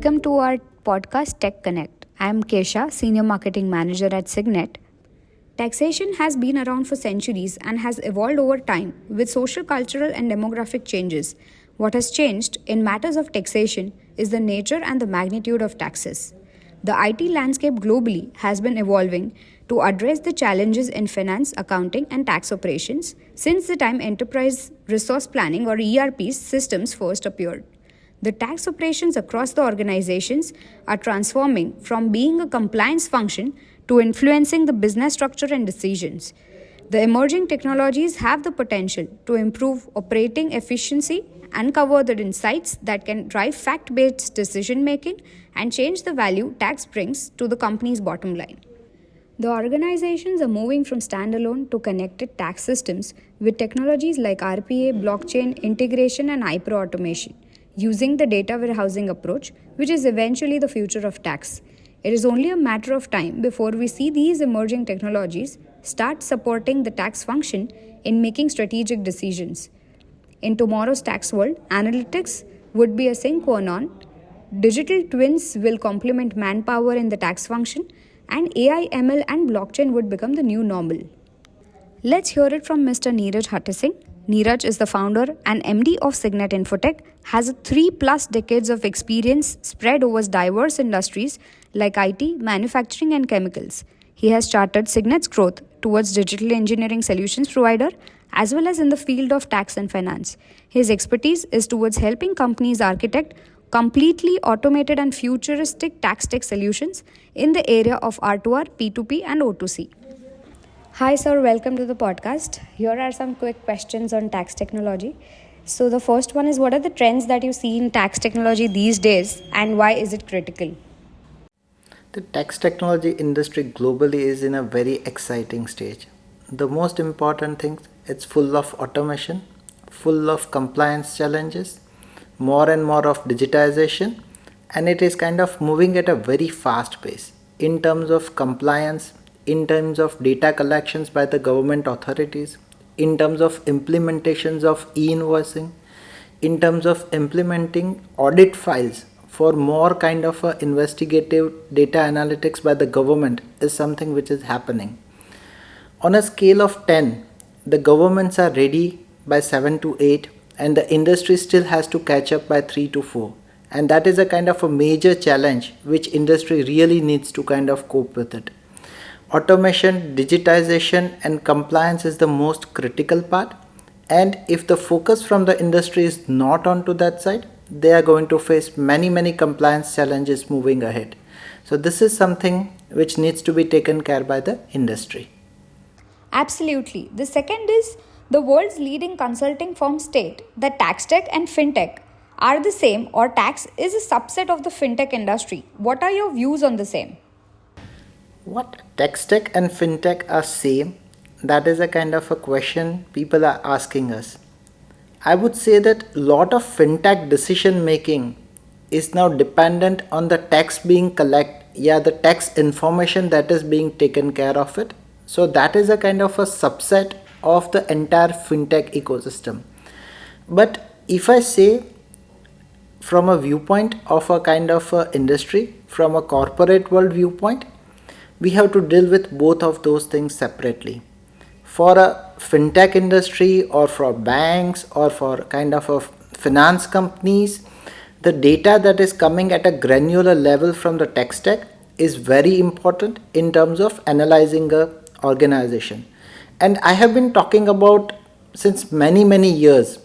Welcome to our podcast Tech Connect. I am Kesha, Senior Marketing Manager at Cygnet. Taxation has been around for centuries and has evolved over time with social, cultural, and demographic changes. What has changed in matters of taxation is the nature and the magnitude of taxes. The IT landscape globally has been evolving to address the challenges in finance, accounting, and tax operations since the time enterprise resource planning or ERP systems first appeared. The tax operations across the organizations are transforming from being a compliance function to influencing the business structure and decisions. The emerging technologies have the potential to improve operating efficiency, uncover the insights that can drive fact based decision making, and change the value tax brings to the company's bottom line. The organizations are moving from standalone to connected tax systems with technologies like RPA, blockchain, integration, and hyper automation using the data warehousing approach, which is eventually the future of tax. It is only a matter of time before we see these emerging technologies start supporting the tax function in making strategic decisions. In tomorrow's tax world, analytics would be a sine qua non. Digital twins will complement manpower in the tax function, and AI, ML, and blockchain would become the new normal. Let's hear it from Mr. Niraj Hutheesing, Niraj is the founder and MD of Cygnet Infotech, has 3 plus decades of experience spread over diverse industries like IT, manufacturing and chemicals. He has charted Cygnet's growth towards digital engineering solutions provider as well as in the field of tax and finance. His expertise is towards helping companies architect completely automated and futuristic tax tech solutions in the area of R2R, P2P and O2C. Hi, sir. Welcome to the podcast. Here are some quick questions on tax technology. So, the first one is What are the trends that you see in tax technology these days and why is it critical? The tax technology industry globally is in a very exciting stage. The most important thing it's full of automation, full of compliance challenges, more and more of digitization, and it is kind of moving at a very fast pace in terms of compliance, in terms of data collections by the government authorities, in terms of implementations of e-invoicing, in terms of implementing audit files for more kind of investigative data analytics by the government is something which is happening. On a scale of 10, the governments are ready by 7 to 8 and the industry still has to catch up by 3 to 4 and that is a kind of a major challenge which industry really needs to kind of cope with it automation, digitization and compliance is the most critical part and if the focus from the industry is not onto that side, they are going to face many many compliance challenges moving ahead. So this is something which needs to be taken care by the industry. Absolutely. The second is the world's leading consulting firm state that tax tech and fintech are the same or tax is a subset of the fintech industry. What are your views on the same? What tax tech and fintech are same? That is a kind of a question people are asking us. I would say that a lot of fintech decision making is now dependent on the tax being collect yeah the tax information that is being taken care of it so that is a kind of a subset of the entire fintech ecosystem but if i say from a viewpoint of a kind of a industry from a corporate world viewpoint we have to deal with both of those things separately. For a fintech industry or for banks or for kind of a finance companies, the data that is coming at a granular level from the tech stack is very important in terms of analyzing a organization. And I have been talking about since many many years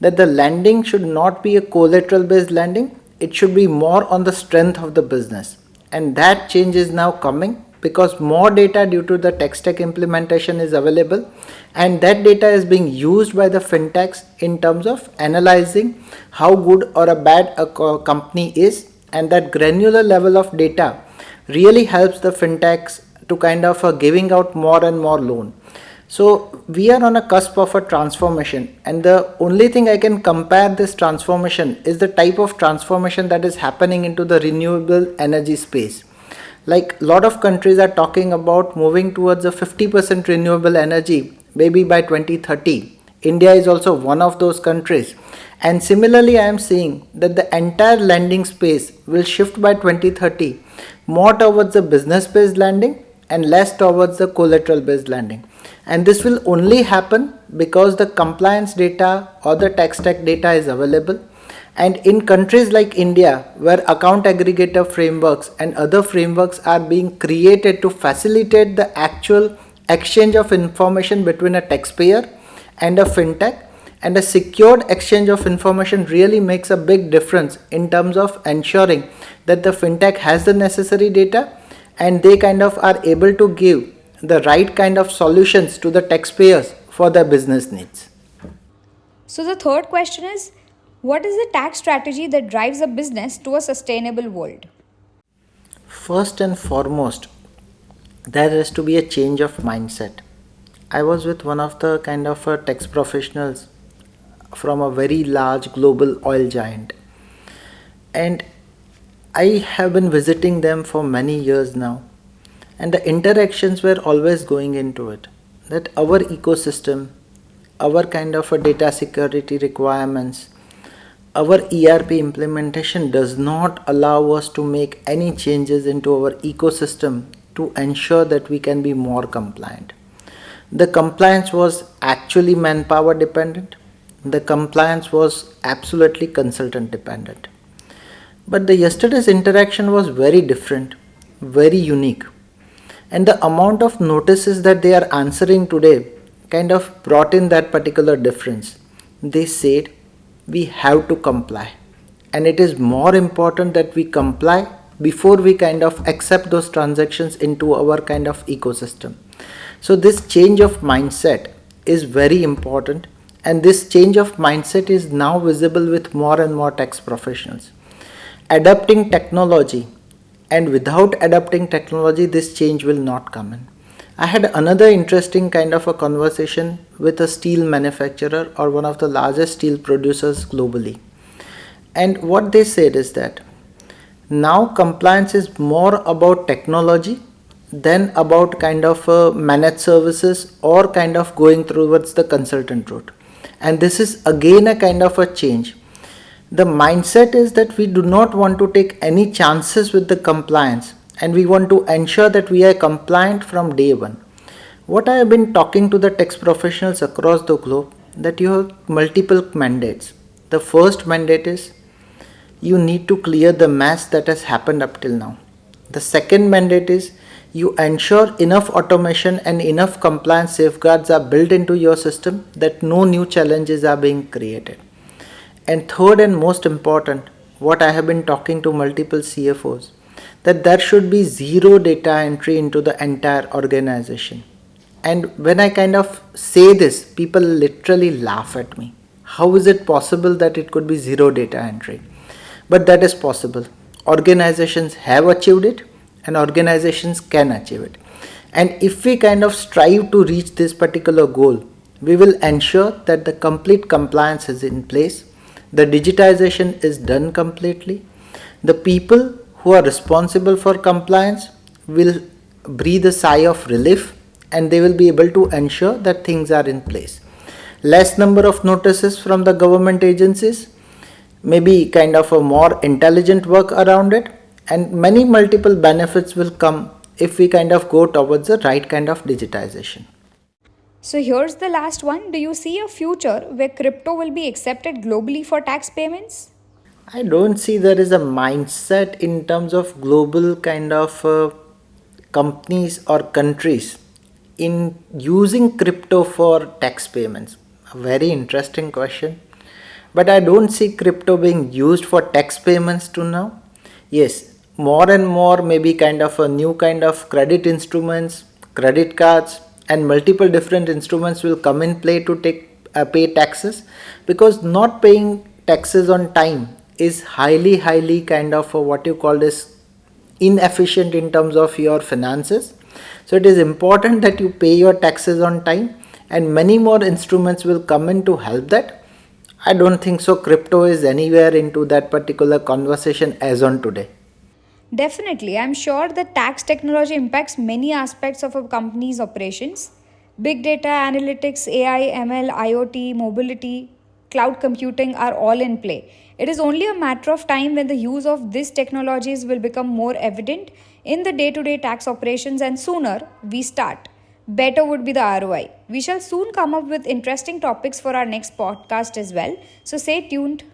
that the lending should not be a collateral based lending, it should be more on the strength of the business. And that change is now coming because more data due to the tech stack implementation is available and that data is being used by the fintechs in terms of analyzing how good or a bad a company is and that granular level of data really helps the fintechs to kind of uh, giving out more and more loan. So we are on a cusp of a transformation and the only thing I can compare this transformation is the type of transformation that is happening into the renewable energy space like a lot of countries are talking about moving towards a 50% renewable energy maybe by 2030 India is also one of those countries. And similarly, I am seeing that the entire lending space will shift by 2030 more towards the business based lending and less towards the collateral based lending. And this will only happen because the compliance data or the tax tech data is available. And in countries like India, where account aggregator frameworks and other frameworks are being created to facilitate the actual exchange of information between a taxpayer and a fintech, and a secured exchange of information really makes a big difference in terms of ensuring that the fintech has the necessary data and they kind of are able to give the right kind of solutions to the taxpayers for their business needs. So, the third question is what is the tax strategy that drives a business to a sustainable world? First and foremost, there has to be a change of mindset. I was with one of the kind of uh, tax professionals from a very large global oil giant, and I have been visiting them for many years now and the interactions were always going into it that our ecosystem our kind of a data security requirements our ERP implementation does not allow us to make any changes into our ecosystem to ensure that we can be more compliant. The compliance was actually manpower dependent. The compliance was absolutely consultant dependent. But the yesterday's interaction was very different, very unique and the amount of notices that they are answering today kind of brought in that particular difference. They said we have to comply, and it is more important that we comply before we kind of accept those transactions into our kind of ecosystem. So, this change of mindset is very important, and this change of mindset is now visible with more and more tax professionals. Adapting technology and without adapting technology this change will not come in i had another interesting kind of a conversation with a steel manufacturer or one of the largest steel producers globally. And what they said is that now compliance is more about technology than about kind of uh, managed services or kind of going towards the consultant route. And this is again a kind of a change. The mindset is that we do not want to take any chances with the compliance and we want to ensure that we are compliant from day one. What I have been talking to the tax professionals across the globe that you have multiple mandates. The first mandate is you need to clear the mess that has happened up till now. The second mandate is you ensure enough automation and enough compliance safeguards are built into your system that no new challenges are being created. And third and most important, what I have been talking to multiple CFOs, that there should be zero data entry into the entire organization. And when I kind of say this, people literally laugh at me. How is it possible that it could be zero data entry? But that is possible. Organizations have achieved it and organizations can achieve it. And if we kind of strive to reach this particular goal, we will ensure that the complete compliance is in place the digitization is done completely. The people who are responsible for compliance will breathe a sigh of relief and they will be able to ensure that things are in place. Less number of notices from the government agencies, maybe kind of a more intelligent work around it, and many multiple benefits will come if we kind of go towards the right kind of digitization. So here's the last one. Do you see a future where crypto will be accepted globally for tax payments? I don't see there is a mindset in terms of global kind of uh, companies or countries in using crypto for tax payments. A very interesting question. But I don't see crypto being used for tax payments to now. Yes, more and more maybe kind of a new kind of credit instruments, credit cards, and multiple different instruments will come in play to take uh, pay taxes because not paying taxes on time is highly highly kind of what you call this inefficient in terms of your finances. So it is important that you pay your taxes on time and many more instruments will come in to help that. I don't think so crypto is anywhere into that particular conversation as on today. Definitely, I'm sure that tax technology impacts many aspects of a company's operations. Big data, analytics, AI, ML, IoT, mobility, cloud computing are all in play. It is only a matter of time when the use of these technologies will become more evident in the day to day tax operations, and sooner we start, better would be the ROI. We shall soon come up with interesting topics for our next podcast as well, so stay tuned.